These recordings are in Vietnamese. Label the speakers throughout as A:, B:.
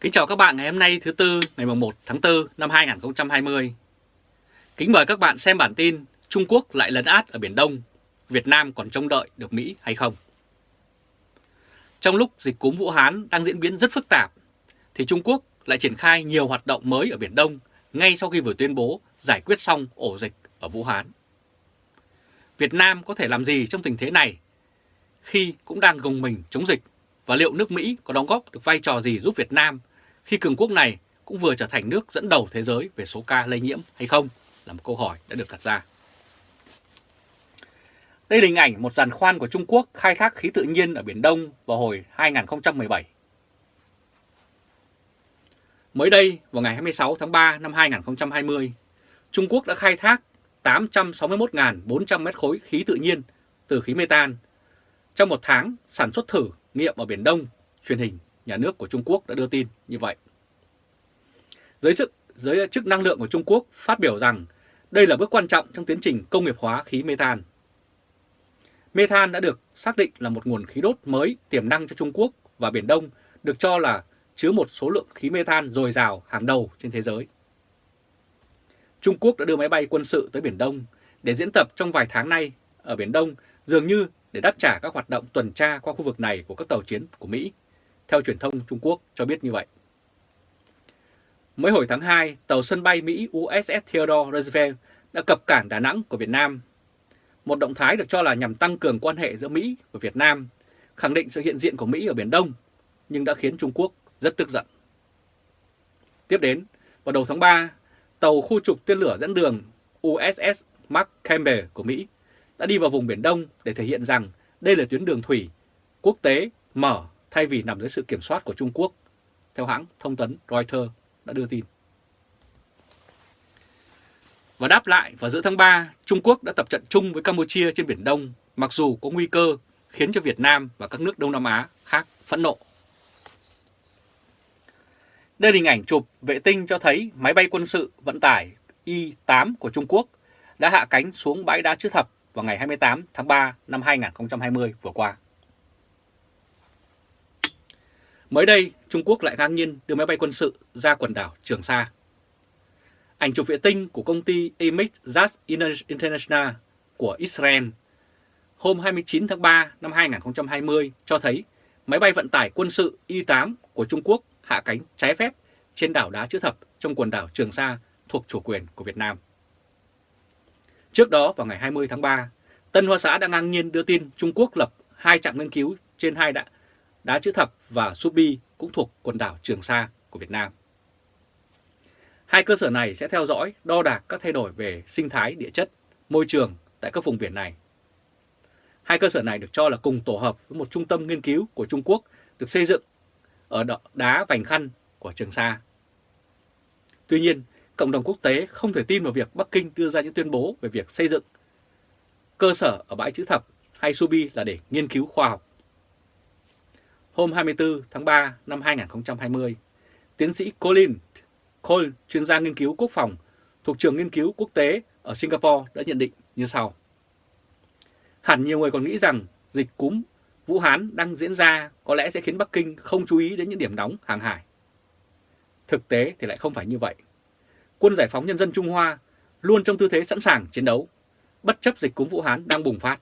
A: Kính chào các bạn ngày hôm nay thứ Tư ngày 1 tháng 4 năm 2020. Kính mời các bạn xem bản tin Trung Quốc lại lấn át ở Biển Đông, Việt Nam còn trông đợi được Mỹ hay không? Trong lúc dịch cúm Vũ Hán đang diễn biến rất phức tạp, thì Trung Quốc lại triển khai nhiều hoạt động mới ở Biển Đông ngay sau khi vừa tuyên bố giải quyết xong ổ dịch ở Vũ Hán. Việt Nam có thể làm gì trong tình thế này khi cũng đang gồng mình chống dịch và liệu nước Mỹ có đóng góp được vai trò gì giúp Việt Nam khi cường quốc này cũng vừa trở thành nước dẫn đầu thế giới về số ca lây nhiễm hay không là một câu hỏi đã được đặt ra. Đây là hình ảnh một giàn khoan của Trung Quốc khai thác khí tự nhiên ở Biển Đông vào hồi 2017. Mới đây, vào ngày 26 tháng 3 năm 2020, Trung Quốc đã khai thác 861.400 mét khối khí tự nhiên từ khí metan trong một tháng sản xuất thử nghiệm ở Biển Đông, truyền hình nhà nước của Trung Quốc đã đưa tin như vậy. Giới chức, giới chức năng lượng của Trung Quốc phát biểu rằng đây là bước quan trọng trong tiến trình công nghiệp hóa khí metan. Metan đã được xác định là một nguồn khí đốt mới tiềm năng cho Trung Quốc và Biển Đông được cho là chứa một số lượng khí metan dồi dào hàng đầu trên thế giới. Trung Quốc đã đưa máy bay quân sự tới Biển Đông để diễn tập trong vài tháng nay ở Biển Đông dường như để đáp trả các hoạt động tuần tra qua khu vực này của các tàu chiến của Mỹ, theo truyền thông Trung Quốc cho biết như vậy. Mới hồi tháng 2, tàu sân bay Mỹ USS Theodore Roosevelt đã cập cảng Đà Nẵng của Việt Nam. Một động thái được cho là nhằm tăng cường quan hệ giữa Mỹ và Việt Nam, khẳng định sự hiện diện của Mỹ ở Biển Đông, nhưng đã khiến Trung Quốc rất tức giận. Tiếp đến, vào đầu tháng 3, tàu khu trục tên lửa dẫn đường USS Mark Campbell của Mỹ đã đi vào vùng Biển Đông để thể hiện rằng đây là tuyến đường thủy quốc tế mở thay vì nằm dưới sự kiểm soát của Trung Quốc, theo hãng thông tấn Reuters đã đưa tin. Và đáp lại vào giữa tháng 3, Trung Quốc đã tập trận chung với Campuchia trên Biển Đông, mặc dù có nguy cơ khiến cho Việt Nam và các nước Đông Nam Á khác phẫn nộ. Đây là hình ảnh chụp vệ tinh cho thấy máy bay quân sự vận tải Y-8 của Trung Quốc đã hạ cánh xuống bãi đá chữ thập vào ngày 28 tháng 3 năm 2020 vừa qua. Mới đây, Trung Quốc lại ngang nhiên đưa máy bay quân sự ra quần đảo Trường Sa. Ảnh chụp vệ tinh của công ty Emix Jazz International của Israel hôm 29 tháng 3 năm 2020 cho thấy máy bay vận tải quân sự Y-8 của Trung Quốc hạ cánh trái phép trên đảo đá chữ thập trong quần đảo Trường Sa thuộc chủ quyền của Việt Nam. Trước đó vào ngày 20 tháng 3, Tân Hoa Xã đã ngang nhiên đưa tin Trung Quốc lập hai trạm nghiên cứu trên hai đảo đá chữ thập và Subi cũng thuộc quần đảo Trường Sa của Việt Nam. Hai cơ sở này sẽ theo dõi, đo đạc các thay đổi về sinh thái địa chất, môi trường tại các vùng biển này. Hai cơ sở này được cho là cùng tổ hợp với một trung tâm nghiên cứu của Trung Quốc được xây dựng ở đá Vành Khăn của Trường Sa. Tuy nhiên, cộng đồng quốc tế không thể tin vào việc Bắc Kinh đưa ra những tuyên bố về việc xây dựng cơ sở ở bãi chữ thập hay Subi là để nghiên cứu khoa học. Hôm 24 tháng 3 năm 2020, tiến sĩ Colin Cole, chuyên gia nghiên cứu quốc phòng thuộc trường nghiên cứu quốc tế ở Singapore đã nhận định như sau. Hẳn nhiều người còn nghĩ rằng dịch cúm Vũ Hán đang diễn ra có lẽ sẽ khiến Bắc Kinh không chú ý đến những điểm nóng hàng hải. Thực tế thì lại không phải như vậy. Quân giải phóng nhân dân Trung Hoa luôn trong tư thế sẵn sàng chiến đấu, bất chấp dịch cúm Vũ Hán đang bùng phát.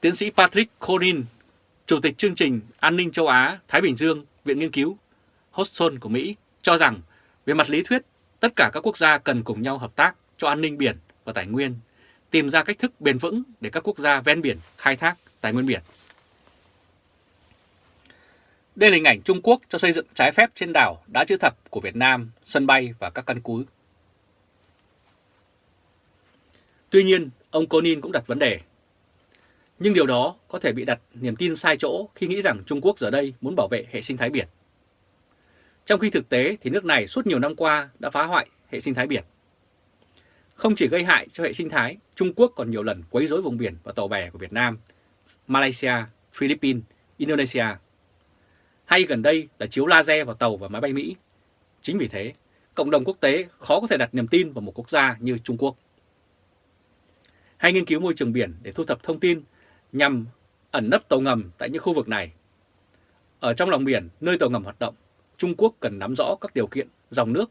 A: Tiến sĩ Patrick Corin, Chủ tịch chương trình An ninh châu Á Thái Bình Dương, Viện Nghiên cứu Hudson của Mỹ, cho rằng về mặt lý thuyết, tất cả các quốc gia cần cùng nhau hợp tác cho an ninh biển và tài nguyên, tìm ra cách thức bền vững để các quốc gia ven biển khai thác tài nguyên biển. Đây là hình ảnh Trung Quốc cho xây dựng trái phép trên đảo đã Chữ Thập của Việt Nam, sân bay và các căn cứ. Tuy nhiên, ông Conin cũng đặt vấn đề. Nhưng điều đó có thể bị đặt niềm tin sai chỗ khi nghĩ rằng Trung Quốc giờ đây muốn bảo vệ hệ sinh thái biển. Trong khi thực tế thì nước này suốt nhiều năm qua đã phá hoại hệ sinh thái biển. Không chỉ gây hại cho hệ sinh thái, Trung Quốc còn nhiều lần quấy rối vùng biển và tàu bè của Việt Nam, Malaysia, Philippines, Indonesia hay gần đây là chiếu laser vào tàu và máy bay Mỹ. Chính vì thế, cộng đồng quốc tế khó có thể đặt niềm tin vào một quốc gia như Trung Quốc. Hay nghiên cứu môi trường biển để thu thập thông tin nhằm ẩn nấp tàu ngầm tại những khu vực này. Ở trong lòng biển, nơi tàu ngầm hoạt động, Trung Quốc cần nắm rõ các điều kiện, dòng nước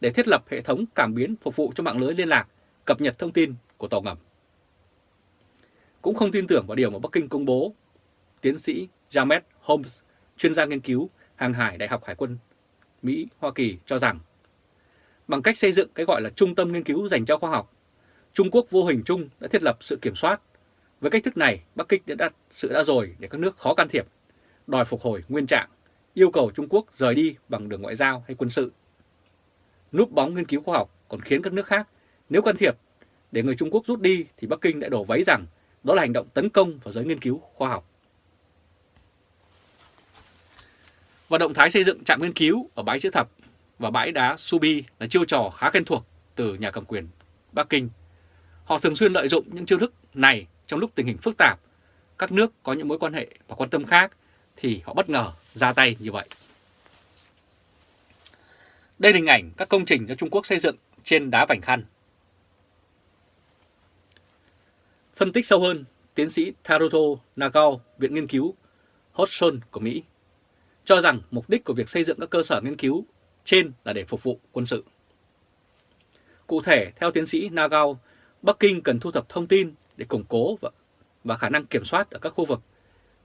A: để thiết lập hệ thống cảm biến phục vụ cho mạng lưới liên lạc, cập nhật thông tin của tàu ngầm. Cũng không tin tưởng vào điều mà Bắc Kinh công bố, tiến sĩ James Holmes, chuyên gia nghiên cứu hàng hải Đại học Hải quân Mỹ, Hoa Kỳ cho rằng bằng cách xây dựng cái gọi là trung tâm nghiên cứu dành cho khoa học, Trung Quốc vô hình chung đã thiết lập sự kiểm soát. Với cách thức này, Bắc Kinh đã đặt sự đã rồi để các nước khó can thiệp, đòi phục hồi nguyên trạng, yêu cầu Trung Quốc rời đi bằng đường ngoại giao hay quân sự. Núp bóng nghiên cứu khoa học còn khiến các nước khác nếu can thiệp để người Trung Quốc rút đi thì Bắc Kinh đã đổ váy rằng đó là hành động tấn công vào giới nghiên cứu khoa học. Và động thái xây dựng trạm nghiên cứu ở bãi chữ thập và bãi đá Subi là chiêu trò khá quen thuộc từ nhà cầm quyền Bắc Kinh. Họ thường xuyên lợi dụng những chiêu thức này trong lúc tình hình phức tạp, các nước có những mối quan hệ và quan tâm khác thì họ bất ngờ ra tay như vậy. Đây là hình ảnh các công trình do Trung Quốc xây dựng trên đá Vành Khăn. Phân tích sâu hơn, tiến sĩ Taruto Nagao, Viện Nghiên cứu Hodgson của Mỹ, cho rằng mục đích của việc xây dựng các cơ sở nghiên cứu trên là để phục vụ quân sự. Cụ thể, theo tiến sĩ Nagao, Bắc Kinh cần thu thập thông tin để củng cố và, và khả năng kiểm soát ở các khu vực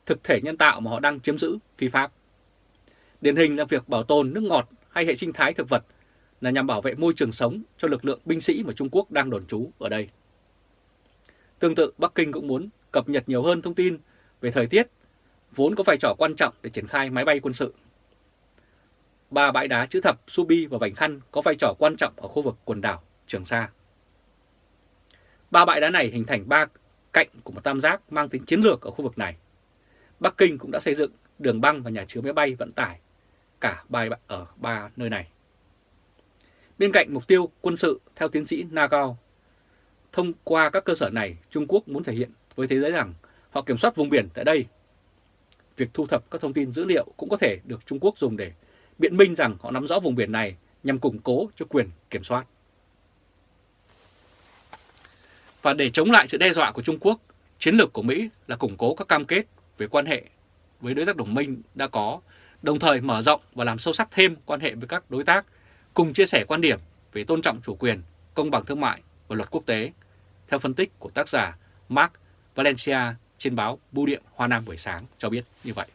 A: thực thể nhân tạo mà họ đang chiếm giữ phi pháp. Điển hình là việc bảo tồn nước ngọt hay hệ sinh thái thực vật là nhằm bảo vệ môi trường sống cho lực lượng binh sĩ mà Trung Quốc đang đồn trú ở đây. Tương tự, Bắc Kinh cũng muốn cập nhật nhiều hơn thông tin về thời tiết, vốn có vai trò quan trọng để triển khai máy bay quân sự. Ba bãi đá chữ thập, Subi và Vành Khăn có vai trò quan trọng ở khu vực quần đảo Trường Sa. Ba bãi đá này hình thành ba cạnh của một tam giác mang tính chiến lược ở khu vực này. Bắc Kinh cũng đã xây dựng đường băng và nhà chứa máy bay vận tải cả ba ở ba nơi này. Bên cạnh mục tiêu quân sự, theo tiến sĩ Nagao, thông qua các cơ sở này, Trung Quốc muốn thể hiện với thế giới rằng họ kiểm soát vùng biển tại đây. Việc thu thập các thông tin dữ liệu cũng có thể được Trung Quốc dùng để biện minh rằng họ nắm rõ vùng biển này nhằm củng cố cho quyền kiểm soát. Và để chống lại sự đe dọa của Trung Quốc, chiến lược của Mỹ là củng cố các cam kết về quan hệ với đối tác đồng minh đã có, đồng thời mở rộng và làm sâu sắc thêm quan hệ với các đối tác, cùng chia sẻ quan điểm về tôn trọng chủ quyền, công bằng thương mại và luật quốc tế, theo phân tích của tác giả Mark Valencia trên báo Bưu điện Hoa Nam buổi sáng cho biết như vậy.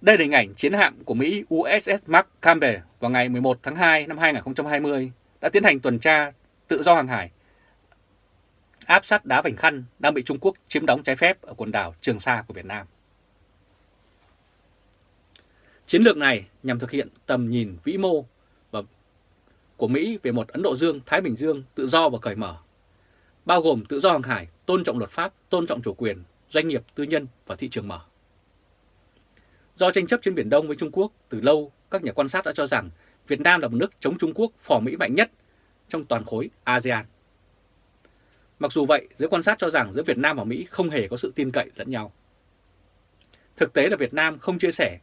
A: Đây là hình ảnh chiến hạm của Mỹ USS Mark Campbell vào ngày 11 tháng 2 năm 2020 đã tiến hành tuần tra tự do hàng hải áp sát đá Vành Khăn đang bị Trung Quốc chiếm đóng trái phép ở quần đảo Trường Sa của Việt Nam. Chiến lược này nhằm thực hiện tầm nhìn vĩ mô và của Mỹ về một Ấn Độ Dương-Thái Bình Dương tự do và cởi mở, bao gồm tự do hàng hải, tôn trọng luật pháp, tôn trọng chủ quyền, doanh nghiệp, tư nhân và thị trường mở. Do tranh chấp trên Biển Đông với Trung Quốc từ lâu, các nhà quan sát đã cho rằng Việt Nam là một nước chống Trung Quốc phò Mỹ mạnh nhất trong toàn khối ASEAN. Mặc dù vậy, giới quan sát cho rằng giữa Việt Nam và Mỹ không hề có sự tin cậy lẫn nhau. Thực tế là Việt Nam không chia sẻ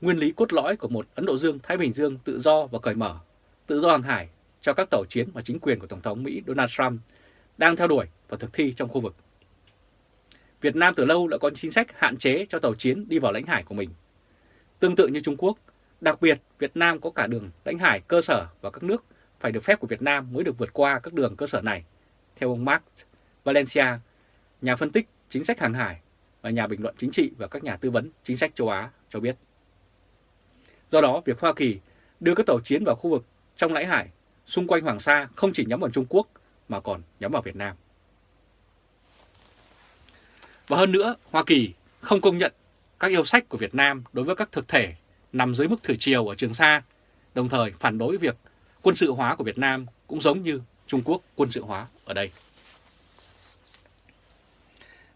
A: nguyên lý cốt lõi của một Ấn Độ Dương-Thái Bình Dương tự do và cởi mở, tự do hàng hải cho các tàu chiến và chính quyền của Tổng thống Mỹ Donald Trump đang theo đuổi và thực thi trong khu vực. Việt Nam từ lâu đã có chính sách hạn chế cho tàu chiến đi vào lãnh hải của mình. Tương tự như Trung Quốc, đặc biệt Việt Nam có cả đường lãnh hải cơ sở và các nước phải được phép của Việt Nam mới được vượt qua các đường cơ sở này, theo ông Mark Valencia, nhà phân tích chính sách hàng hải và nhà bình luận chính trị và các nhà tư vấn chính sách châu Á cho biết. Do đó, việc Hoa Kỳ đưa các tàu chiến vào khu vực trong lãnh hải xung quanh Hoàng Sa không chỉ nhắm vào Trung Quốc mà còn nhắm vào Việt Nam. Và hơn nữa, Hoa Kỳ không công nhận các yêu sách của Việt Nam đối với các thực thể nằm dưới mức thủy triều ở Trường Sa, đồng thời phản đối việc quân sự hóa của Việt Nam cũng giống như Trung Quốc quân sự hóa ở đây.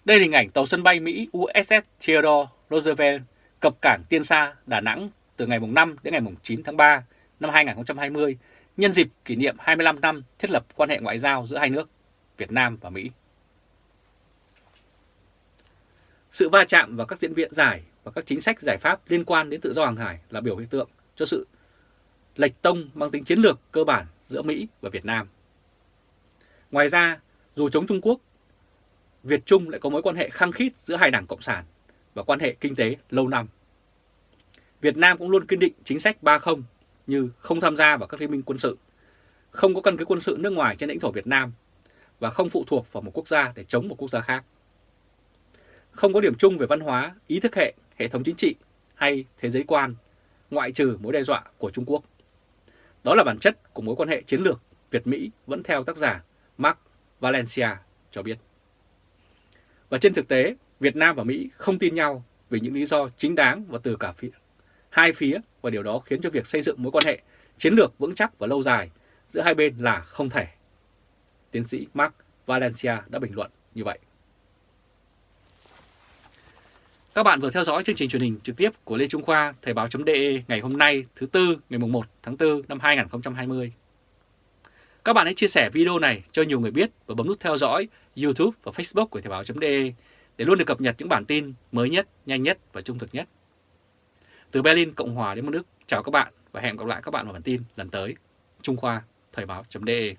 A: Đây là hình ảnh tàu sân bay Mỹ USS Theodore Roosevelt cập cảng Tiên Sa, Đà Nẵng từ ngày 5 đến ngày 9 tháng 3 năm 2020 nhân dịp kỷ niệm 25 năm thiết lập quan hệ ngoại giao giữa hai nước Việt Nam và Mỹ. Sự va chạm vào các diễn viện giải và các chính sách giải pháp liên quan đến tự do hàng hải là biểu hiện tượng cho sự lệch tông mang tính chiến lược cơ bản giữa Mỹ và Việt Nam. Ngoài ra, dù chống Trung Quốc, Việt Trung lại có mối quan hệ khăng khít giữa hai đảng Cộng sản và quan hệ kinh tế lâu năm. Việt Nam cũng luôn kiên định chính sách 30 như không tham gia vào các liên minh quân sự, không có căn cứ quân sự nước ngoài trên lãnh thổ Việt Nam và không phụ thuộc vào một quốc gia để chống một quốc gia khác. Không có điểm chung về văn hóa, ý thức hệ, hệ thống chính trị hay thế giới quan, ngoại trừ mối đe dọa của Trung Quốc. Đó là bản chất của mối quan hệ chiến lược Việt-Mỹ vẫn theo tác giả Mark Valencia cho biết. Và trên thực tế, Việt Nam và Mỹ không tin nhau vì những lý do chính đáng và từ cả phía hai phía và điều đó khiến cho việc xây dựng mối quan hệ chiến lược vững chắc và lâu dài giữa hai bên là không thể. Tiến sĩ Mark Valencia đã bình luận như vậy. Các bạn vừa theo dõi chương trình truyền hình trực tiếp của Lê Trung Khoa Thời báo.de ngày hôm nay thứ Tư ngày 1 tháng 4 năm 2020. Các bạn hãy chia sẻ video này cho nhiều người biết và bấm nút theo dõi YouTube và Facebook của Thời báo.de để luôn được cập nhật những bản tin mới nhất, nhanh nhất và trung thực nhất. Từ Berlin, Cộng hòa đến một chào các bạn và hẹn gặp lại các bạn vào bản tin lần tới. Trung Khoa, Thời báo.de